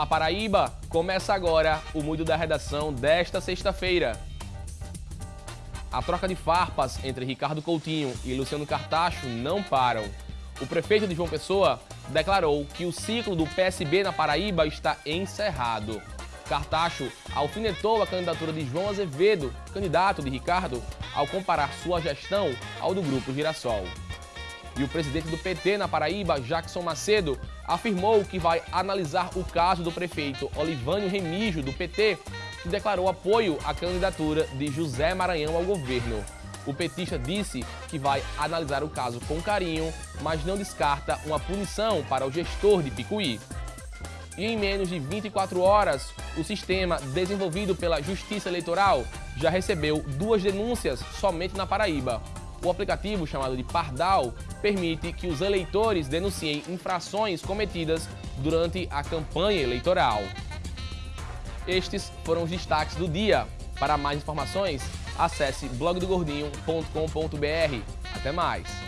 Olá Paraíba! Começa agora o Mundo da Redação desta sexta-feira. A troca de farpas entre Ricardo Coutinho e Luciano Cartacho não param. O prefeito de João Pessoa declarou que o ciclo do PSB na Paraíba está encerrado. Cartacho alfinetou a candidatura de João Azevedo, candidato de Ricardo, ao comparar sua gestão ao do Grupo Girassol. E o presidente do PT na Paraíba, Jackson Macedo, afirmou que vai analisar o caso do prefeito Olivânio Remígio, do PT, que declarou apoio à candidatura de José Maranhão ao governo. O petista disse que vai analisar o caso com carinho, mas não descarta uma punição para o gestor de Picuí. E em menos de 24 horas, o sistema desenvolvido pela Justiça Eleitoral já recebeu duas denúncias somente na Paraíba. O aplicativo chamado de Pardal permite que os eleitores denunciem infrações cometidas durante a campanha eleitoral. Estes foram os destaques do dia. Para mais informações, acesse blogdogordinho.com.br. Até mais!